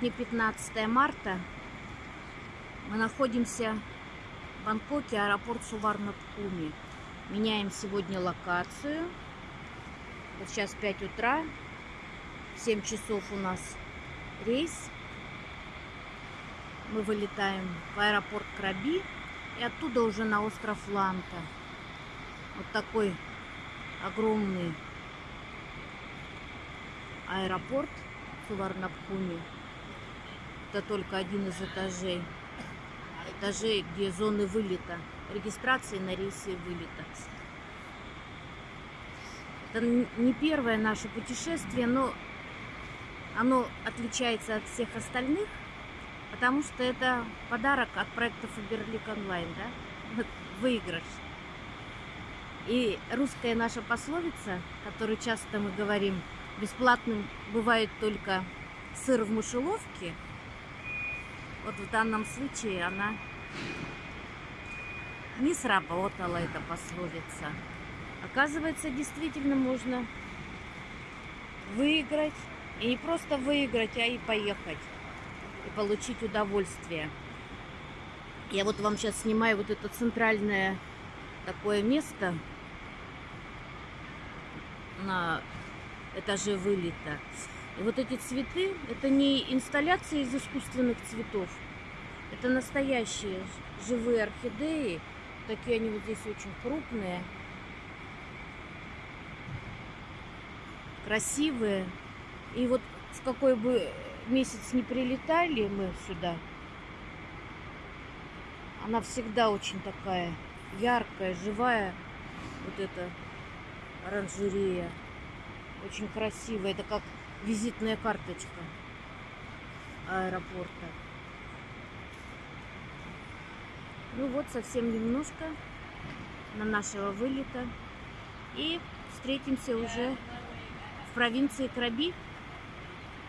Сегодня 15 марта. Мы находимся в Бангкоке, аэропорт Суварнабхуми. Меняем сегодня локацию. Вот сейчас 5 утра. В 7 часов у нас рейс. Мы вылетаем в аэропорт Краби и оттуда уже на остров Ланта. Вот такой огромный аэропорт Суварнабхуми. Это только один из этажей. Этажей, где зоны вылета. Регистрации на рейсы вылета. Это не первое наше путешествие, но оно отличается от всех остальных, потому что это подарок от проекта Фаберлик Онлайн, да? Выигрыш. И русская наша пословица, которую часто мы говорим, бесплатным бывает только сыр в мышеловке, вот в данном случае она не сработала, эта пословица. Оказывается, действительно можно выиграть. И не просто выиграть, а и поехать. И получить удовольствие. Я вот вам сейчас снимаю вот это центральное такое место на этаже вылета. Вот эти цветы, это не инсталляции из искусственных цветов. Это настоящие живые орхидеи. Такие они вот здесь очень крупные. Красивые. И вот в какой бы месяц не прилетали мы сюда, она всегда очень такая яркая, живая. Вот эта оранжерея. Очень красивая. Это как визитная карточка аэропорта. Ну вот, совсем немножко на нашего вылета. И встретимся уже в провинции Краби.